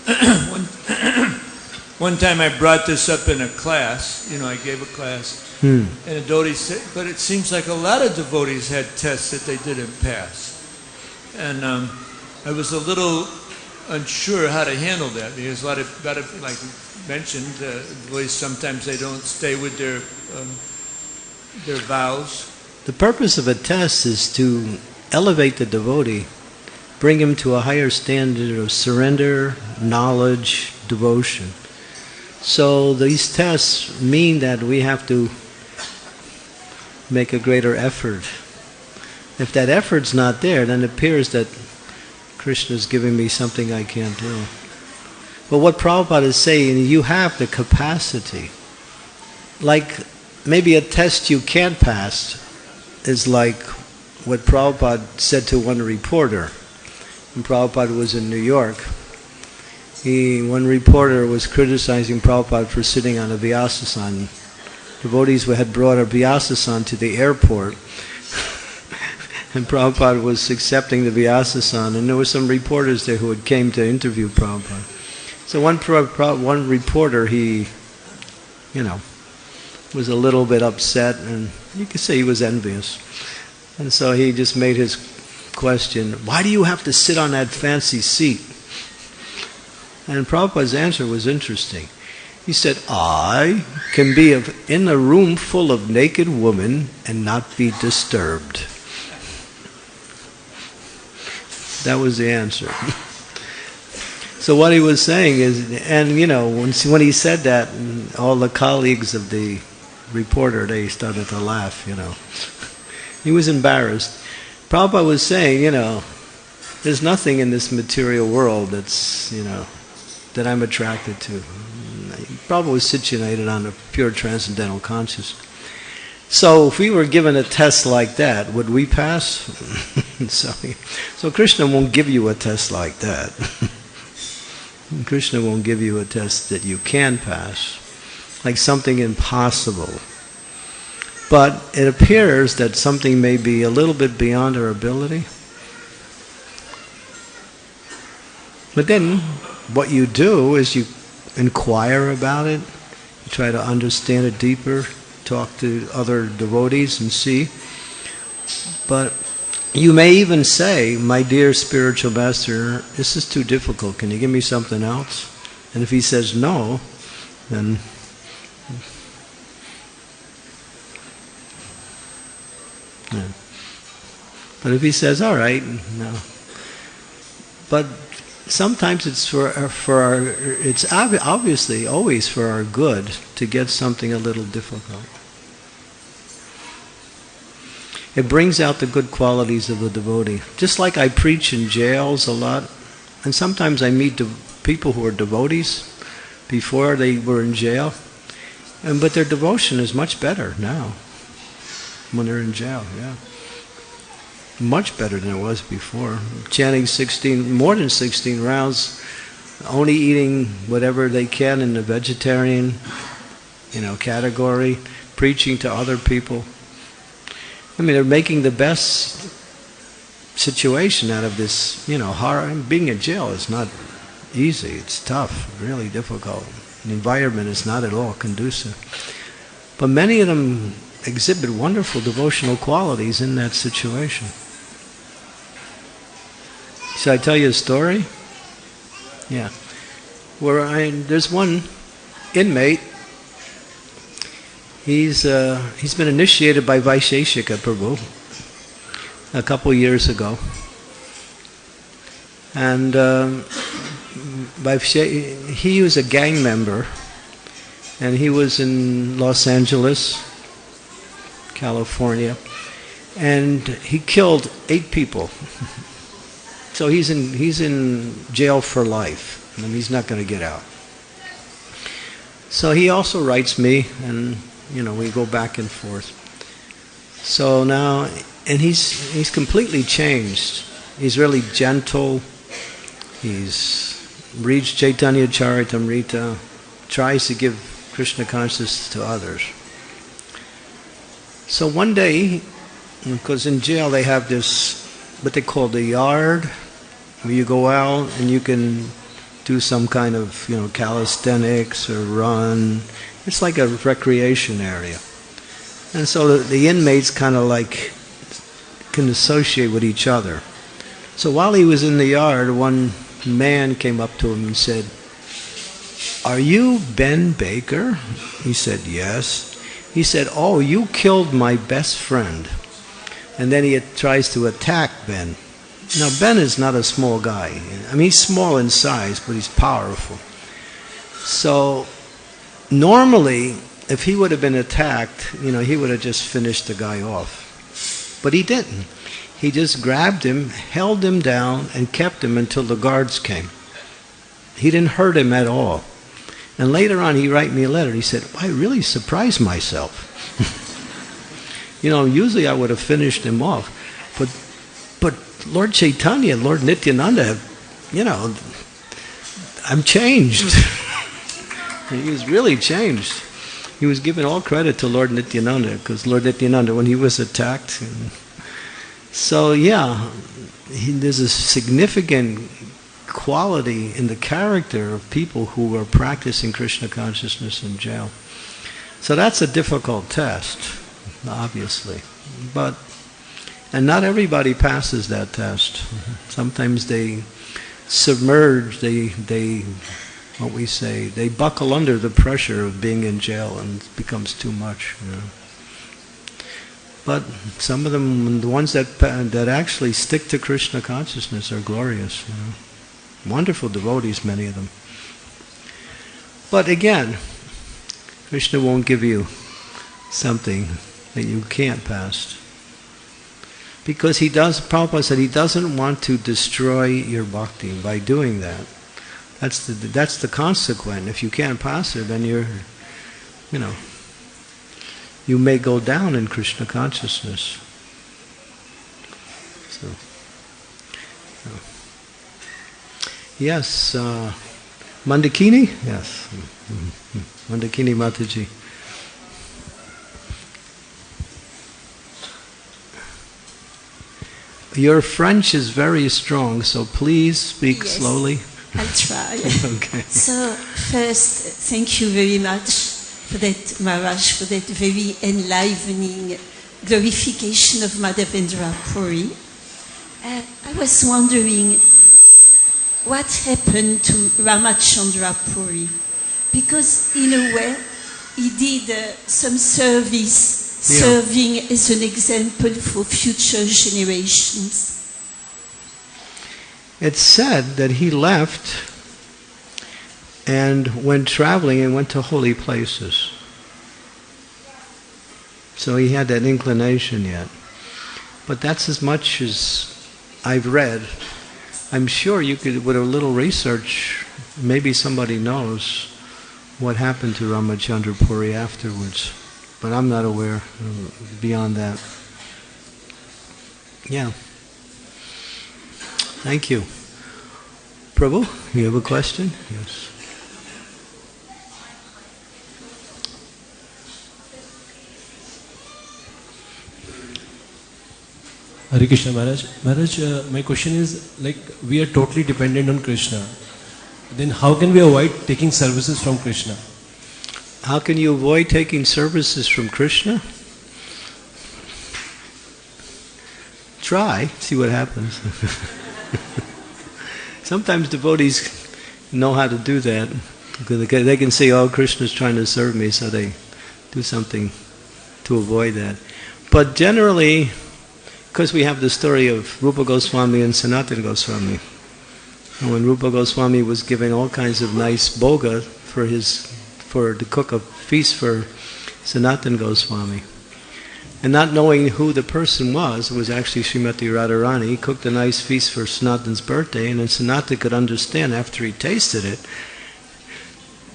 [COUGHS] one, [COUGHS] one time I brought this up in a class, you know, I gave a class,
Hmm.
and a devotee said, but it seems like a lot of devotees had tests that they didn't pass. And um, I was a little unsure how to handle that because a lot of, lot of like mentioned, uh, devotees sometimes they don't stay with their um, their vows.
The purpose of a test is to elevate the devotee, bring him to a higher standard of surrender, knowledge, devotion. So these tests mean that we have to make a greater effort. If that effort's not there, then it appears that Krishna is giving me something I can't do. But what Prabhupada is saying, you have the capacity. Like maybe a test you can't pass is like what Prabhupada said to one reporter. When Prabhupada was in New York, he, one reporter was criticizing Prabhupada for sitting on a Vyasasan. Devotees had brought a Vyasasan to the airport, and Prabhupada was accepting the Vyasasan, and there were some reporters there who had came to interview Prabhupada. So one, one reporter, he, you know, was a little bit upset, and you could say he was envious. And so he just made his question, why do you have to sit on that fancy seat? And Prabhupada's answer was interesting. He said, I can be in a room full of naked women and not be disturbed. That was the answer. so what he was saying is, and you know, when, when he said that, mm, all the colleagues of the reporter, they started to laugh, you know. He was embarrassed. Prabhupada was saying, you know, there's nothing in this material world that's, you know, that I'm attracted to. Mm, Prabhupada was situated on a pure transcendental consciousness. So if we were given a test like that, would we pass? [LAUGHS] so, so Krishna won't give you a test like that. [LAUGHS] Krishna won't give you a test that you can pass, like something impossible. But it appears that something may be a little bit beyond our ability. But then what you do is you inquire about it, you try to understand it deeper, talk to other devotees and see. But you may even say, My dear spiritual master, this is too difficult. Can you give me something else? And if he says no, then yeah. But if he says, all right, no. But sometimes it's for for our it's obviously always for our good to get something a little difficult. It brings out the good qualities of the devotee. Just like I preach in jails a lot, and sometimes I meet people who are devotees before they were in jail, and but their devotion is much better now when they're in jail. Yeah much better than it was before. Chanting 16, more than 16 rounds, only eating whatever they can in the vegetarian, you know, category, preaching to other people. I mean, they're making the best situation out of this, you know, horror. Being in jail is not easy. It's tough, really difficult. The environment is not at all conducive. But many of them exhibit wonderful devotional qualities in that situation. Should I tell you a story? Yeah. Where I there's one inmate. He's uh, he's been initiated by Vaisheshika Prabhu a couple years ago, and um, he was a gang member, and he was in Los Angeles, California, and he killed eight people. [LAUGHS] so he's in he's in jail for life, and he's not going to get out. So he also writes me, and you know we go back and forth. So now, and he's he's completely changed. He's really gentle. He's reads Chaitanya Charitamrita, tries to give Krishna consciousness to others. So one day, because in jail they have this, what they call the yard, where you go out and you can do some kind of, you know, calisthenics or run. It's like a recreation area. And so the, the inmates kind of like can associate with each other. So while he was in the yard, one man came up to him and said, Are you Ben Baker? He said, Yes. He said, Oh, you killed my best friend. And then he tries to attack Ben. Now, Ben is not a small guy. I mean, he's small in size, but he's powerful. So, normally, if he would have been attacked, you know, he would have just finished the guy off. But he didn't. He just grabbed him, held him down, and kept him until the guards came. He didn't hurt him at all. And later on, he wrote me a letter. He said, I really surprised myself. [LAUGHS] you know, usually I would have finished him off. But, but Lord Chaitanya, Lord Nityananda, you know, I'm changed. [LAUGHS] he was really changed. He was given all credit to Lord Nityananda because Lord Nityananda, when he was attacked, so yeah, he, there's a significant quality in the character of people who are practicing Krishna consciousness in jail. So that's a difficult test, obviously. But and not everybody passes that test. Sometimes they submerge, they they what we say, they buckle under the pressure of being in jail and it becomes too much. You know. But some of them, the ones that that actually stick to Krishna consciousness, are glorious. You know. Wonderful devotees, many of them. But again, Krishna won't give you something that you can't pass. Because he does, Prabhupada said, he doesn't want to destroy your bhakti by doing that. That's the, that's the consequence. If you can't pass it, then you're, you know, you may go down in Krishna consciousness. So, yes, uh, Mandakini? Yes, mm-hmm. Mandakini Mataji. Your French is very strong, so please speak
yes,
slowly.
I'll try. [LAUGHS]
okay.
So, first, thank you very much for that Maharaj, for that very enlivening glorification of Madhavendra Puri. Uh, I was wondering what happened to Ramachandra Puri, because in a way he did uh, some service
Yeah.
serving as an example for future generations.
It's said that he left and went traveling and went to holy places. So he had that inclination yet. But that's as much as I've read. I'm sure you could, with a little research, maybe somebody knows what happened to Ramachandra Puri afterwards. But I'm not aware beyond that. Yeah. Thank you. Prabhu, you have a question? Yes.
Hare Krishna Maharaj. Maharaj, uh, my question is like we are totally dependent on Krishna. Then how can we avoid taking services from Krishna?
How can you avoid taking services from Krishna? Try, see what happens. [LAUGHS] [LAUGHS] Sometimes devotees know how to do that. They can see, oh, Krishna's trying to serve me, so they do something to avoid that. But generally, because we have the story of Rupa Goswami and Sanatana Goswami, And when Rupa Goswami was giving all kinds of nice bhoga for his, for to cook a feast for Sanatan Goswami, and not knowing who the person was, it was actually Srimati Radharani, he cooked a nice feast for Sanatan's birthday, and then Sanatan could understand after he tasted it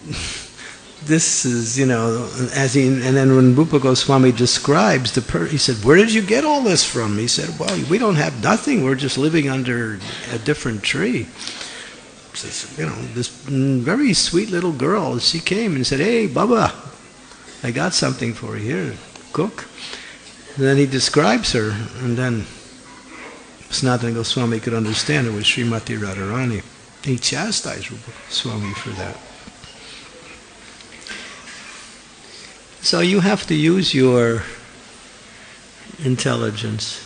[LAUGHS] this is, you know, as he, and then when Rupa Goswami describes the per, he said, where did you get all this from? He said, well, we don't have nothing. We're just living under a different tree. Says, you know, this very sweet little girl, she came and said, hey, Baba, I got something for you here, cook. And then he describes her, and then Sanatana Goswami could understand it was Srimati Radharani. He chastised Goswami for that. So you have to use your intelligence.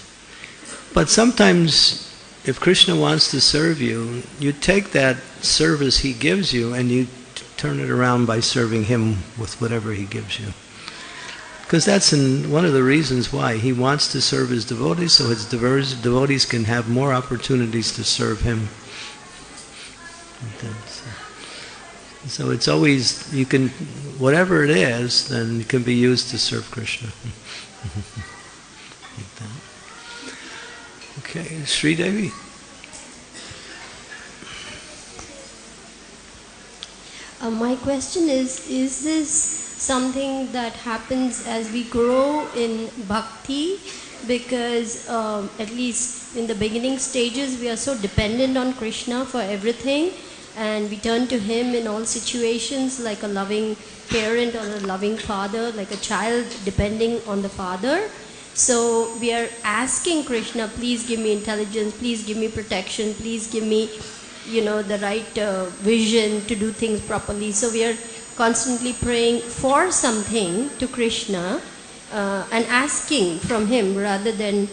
But sometimes, if Krishna wants to serve you, you take that service he gives you and you turn it around by serving him with whatever he gives you. Because that's in one of the reasons why he wants to serve his devotees, so his devotees can have more opportunities to serve him. So it's always, you can, whatever it is, then it can be used to serve Krishna. [LAUGHS] okay, Sri Devi.
Uh, my question is Is this something that happens as we grow in bhakti? Because, um, at least in the beginning stages, we are so dependent on Krishna for everything and we turn to Him in all situations like a loving parent or a loving father, like a child depending on the father. So we are asking Krishna, please give me intelligence, please give me protection, please give me, you know, the right uh, vision to do things properly. So we are constantly praying for something to Krishna uh, and asking from Him rather than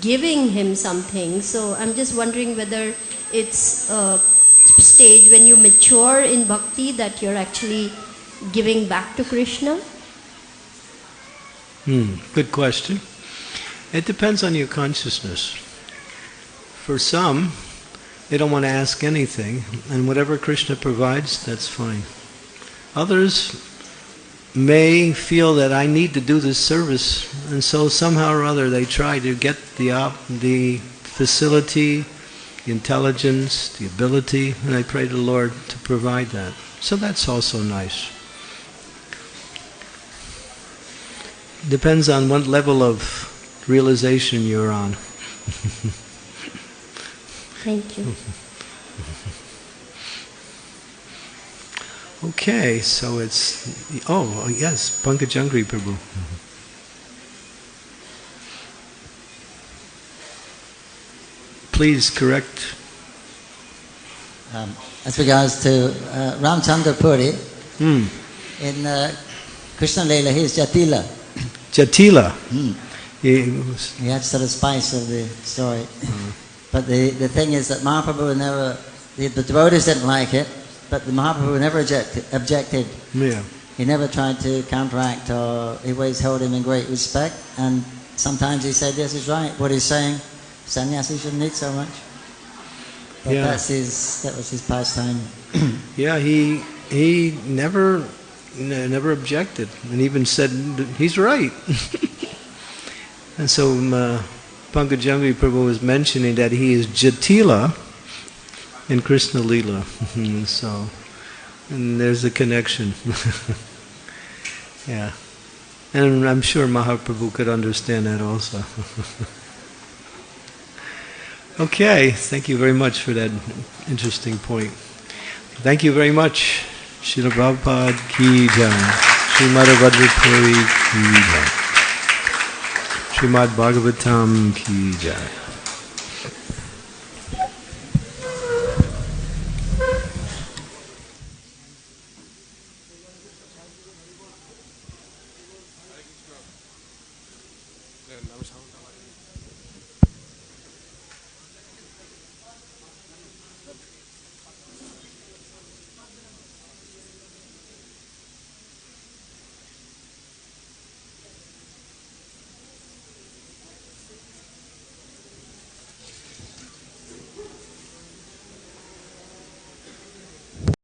giving Him something. So I'm just wondering whether it's a stage when you mature in bhakti that you're actually giving back to Krishna?
Hmm, good question. It depends on your consciousness. For some, they don't want to ask anything, and whatever Krishna provides, that's fine. Others may feel that I need to do this service, and so somehow or other they try to get the, op- the facility the intelligence, the ability, and I pray to the Lord to provide that. So that's also nice. Depends on what level of realization you're on.
Thank you. [LAUGHS]
Okay, so it's oh yes, Pankajanghri Prabhu. please correct.
Um, as regards to uh, Ramchandra Puri,
mm.
in uh, Krishna Leela, he is Jatila.
Jatila.
Mm.
He,
he had sort of spice of the story. Mm. But the, the thing is that Mahaprabhu never, the, the devotees didn't like it, but the Mahaprabhu never objected. objected.
Yeah.
He never tried to counteract or he always held him in great respect. And sometimes he said, yes, he's right. What he's saying sannyasi shouldn't eat so much. But yeah. that's his, that was his pastime. [CLEARS THROAT]
yeah, he he never never objected, and even said he's right. [LAUGHS] and so uh, Pankajanghri Prabhu was mentioning that he is Jatila in Krishna Lila. Mm-hmm. so, and there's a connection. [LAUGHS] yeah. And I'm sure Mahaprabhu could understand that also. [LAUGHS] Okay, thank you very much for that interesting point. Thank you very much. Srila Prabhupada ki jai. Srimad Vajrapuri ki jai. Srimad Bhagavatam ki jai.